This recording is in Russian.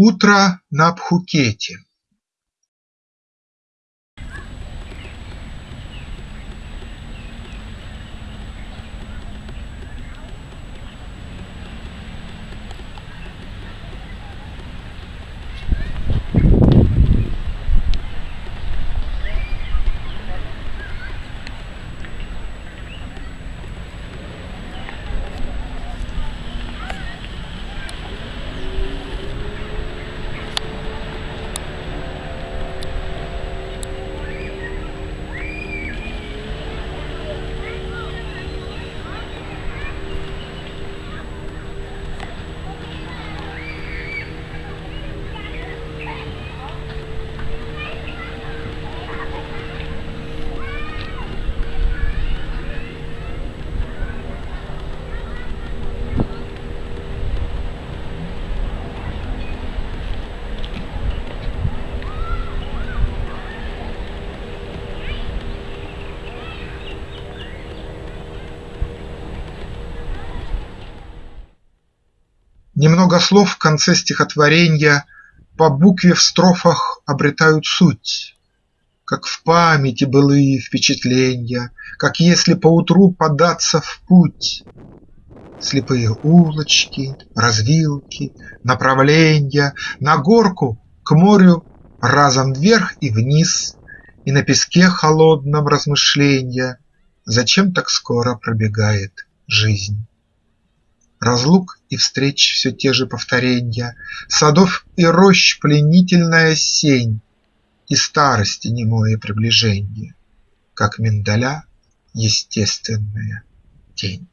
Утро на Пхукете Немного слов в конце стихотворенья По букве в строфах обретают суть, Как в памяти былые впечатленья, Как если поутру податься в путь. Слепые улочки, развилки, направленья, На горку к морю разом вверх и вниз, И на песке холодном размышленья, Зачем так скоро пробегает жизнь. Разлук и встреч все те же повторенья, Садов и рощ пленительная сень И старости немое приближенье, Как миндаля естественная тень.